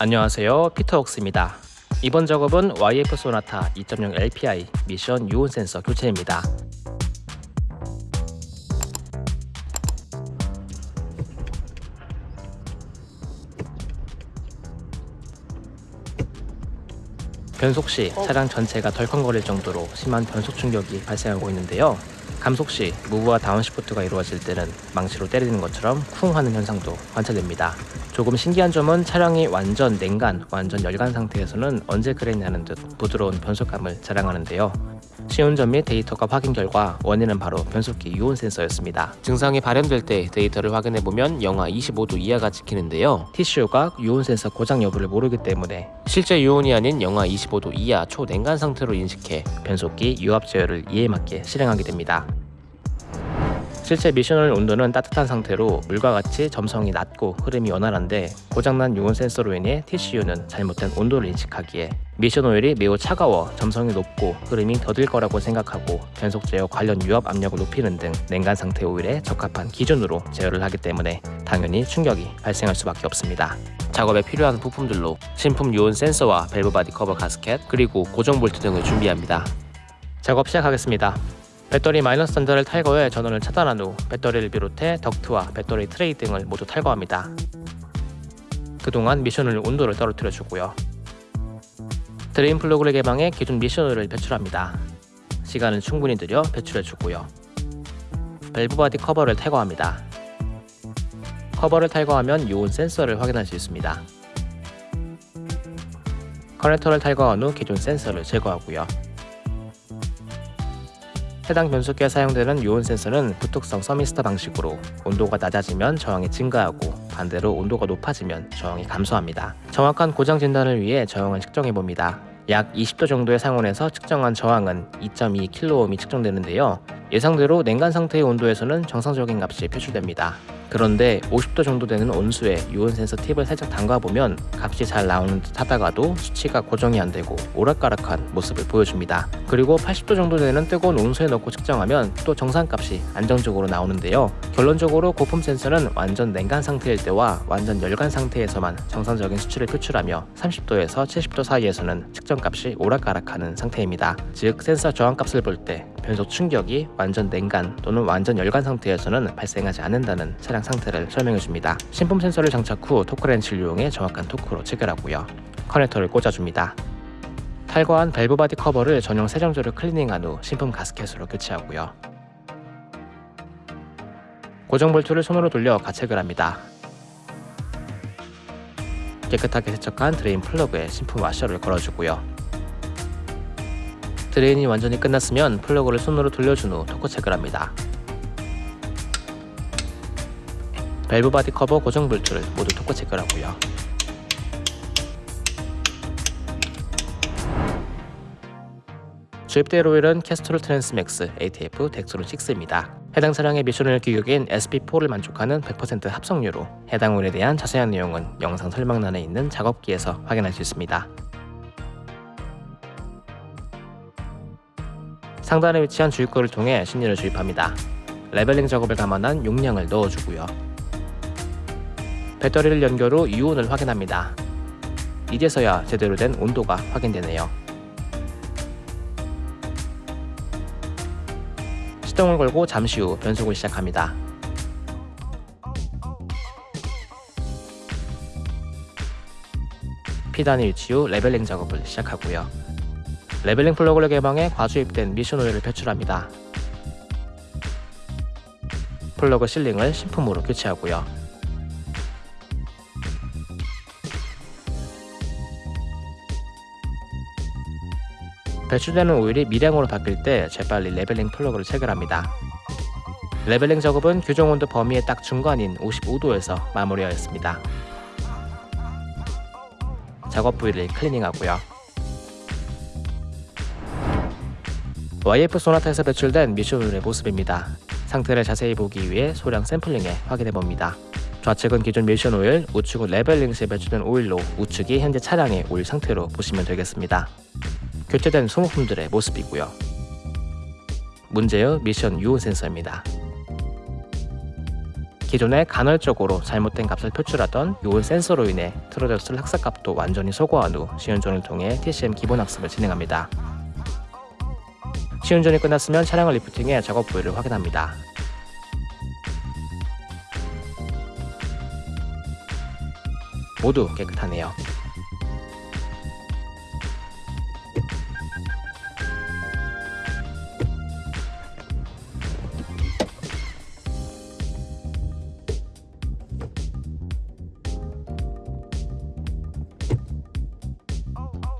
안녕하세요. 피터웍스입니다. 이번 작업은 YF 소나타 2.0 LPI 미션 유온 센서 교체입니다 변속 시 차량 전체가 덜컹거릴 정도로 심한 변속 충격이 발생하고 있는데요 감속 시 무브와 다운시프트가 이루어질 때는 망치로 때리는 것처럼 쿵 하는 현상도 관찰됩니다. 조금 신기한 점은 차량이 완전 냉간, 완전 열간 상태에서는 언제 그랬냐는 듯 부드러운 변속감을 자랑하는데요. 시운전 및 데이터가 확인 결과 원인은 바로 변속기 유온 센서였습니다. 증상이 발현될 때 데이터를 확인해보면 영하 25도 이하가 찍히는데요. TCU가 유온 센서 고장 여부를 모르기 때문에 실제 유온이 아닌 영하 25도 이하 초냉간 상태로 인식해 변속기 유압 제어를 이에 맞게 실행하게 됩니다. 실제 미션 오일 온도는 따뜻한 상태로 물과 같이 점성이 낮고 흐름이 원활한데 고장난 유온 센서로 인해 TCU는 잘못된 온도를 인식하기에 미션 오일이 매우 차가워 점성이 높고 흐름이 더딜 거라고 생각하고 변속 제어 관련 유압 압력을 높이는 등 냉간 상태 오일에 적합한 기준으로 제어를 하기 때문에 당연히 충격이 발생할 수밖에 없습니다. 작업에 필요한 부품들로 신품 유온 센서와 밸브 바디 커버 가스켓 그리고 고정 볼트 등을 준비합니다. 작업 시작하겠습니다. 배터리 마이너스 단자를 탈거해 전원을 차단한 후 배터리를 비롯해 덕트와 배터리 트레이 등을 모두 탈거합니다. 그동안 미션 오일 온도를 떨어뜨려 주고요. 드레인 플러그를 개방해 기존 미션 오일 배출합니다. 시간은 충분히 들여 배출해 주고요. 밸브 바디 커버를 탈거합니다. 커버를 탈거하면 유온 센서를 확인할 수 있습니다. 커넥터를 탈거한 후 기존 센서를 제거하고요. 해당 변속기에 사용되는 요온 센서는 부톡성 서미스터 방식으로 온도가 낮아지면 저항이 증가하고 반대로 온도가 높아지면 저항이 감소합니다. 정확한 고장 진단을 위해 저항을 측정해 봅니다. 약 20도 정도의 상온에서 측정한 저항은 2.2kΩ이 측정되는데요. 예상대로 냉간 상태의 온도에서는 정상적인 값이 표출됩니다. 그런데 50도 정도 되는 온수에 유온 센서 팁을 살짝 담가보면 값이 잘 나오는 듯 하다가도 수치가 고정이 안되고 오락가락한 모습을 보여줍니다. 그리고 80도 정도 되는 뜨거운 온수에 넣고 측정하면 또 정상값이 안정적으로 나오는데요. 결론적으로 고품 센서는 완전 냉간 상태일 때와 완전 열간 상태에서만 정상적인 수치를 표출하며 30도에서 70도 사이에서는 측정값이 오락가락하는 상태입니다. 즉 센서 저항값을 볼 때 변속 충격이 완전 냉간 또는 완전 열간 상태에서는 발생하지 않는다는 차량 차량 상태를 설명해 줍니다. 신품 센서를 장착 후 토크 렌치를 이용해 정확한 토크로 체결하고요. 커넥터를 꽂아줍니다. 탈거한 밸브 바디 커버를 전용 세정제로 클리닝한 후 신품 가스켓으로 교체하고요. 고정 볼트를 손으로 돌려 가체결 합니다. 깨끗하게 세척한 드레인 플러그에 신품 와셔를 걸어주고요. 드레인이 완전히 끝났으면 플러그를 손으로 돌려준 후 토크 체크를 합니다. 밸브 바디 커버 고정 볼트를 모두 토크 체크를 하고요. 주입될 오일은 캐스트롤 트랜스맥스 ATF 덱스론 6입니다. 해당 차량의 미션 오일 규격인 SP4를 만족하는 100% 합성유로 해당 오일에 대한 자세한 내용은 영상 설명란에 있는 작업기에서 확인할 수 있습니다. 상단에 위치한 주입구를 통해 신유를 주입합니다. leveling 작업을 감안한 용량을 넣어주고요. 배터리를 연결 후 유온을 확인합니다. 이제서야 제대로 된 온도가 확인되네요. 시동을 걸고 잠시 후 변속을 시작합니다. P단에 위치 후 leveling 작업을 시작하고요. leveling 플러그를 개방해 과주입된 미션 오일을 배출합니다. 플러그 실링을 신품으로 교체하고요. 배출되는 오일이 미량으로 바뀔 때 재빨리 leveling 플러그를 체결합니다. leveling 작업은 규정 온도 범위의 딱 중간인 55도에서 마무리하였습니다. 작업 부위를 클리닝하고요. YF 소나타에서 배출된 미션 오일의 모습입니다. 상태를 자세히 보기 위해 소량 샘플링해 확인해봅니다. 좌측은 기존 미션 오일, 우측은 leveling 시에 배출된 오일로 우측이 현재 차량의 오일 상태로 보시면 되겠습니다. 교체된 소모품들의 모습이고요. 문제의 미션 유온 센서입니다. 기존에 간헐적으로 잘못된 값을 표출하던 유온 센서로 인해 틀어졌을 학습값도 완전히 소거한 후 시운전을 통해 TCM 기본 학습을 진행합니다. 시운전이 끝났으면 차량을 리프팅해 작업 부위를 확인합니다. 모두 깨끗하네요.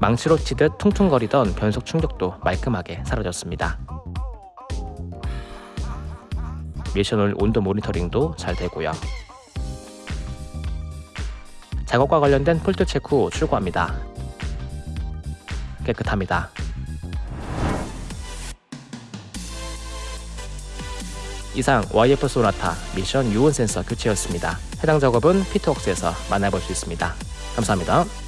망치로 치듯 퉁퉁거리던 변속 충격도 말끔하게 사라졌습니다. 미션홀 온도 모니터링도 잘 되고요. 작업과 관련된 폴트 체크 후 출고합니다. 깨끗합니다. 이상 YF 소나타 미션 유온 센서 교체였습니다. 해당 작업은 피트웍스에서 만나볼 수 있습니다. 감사합니다.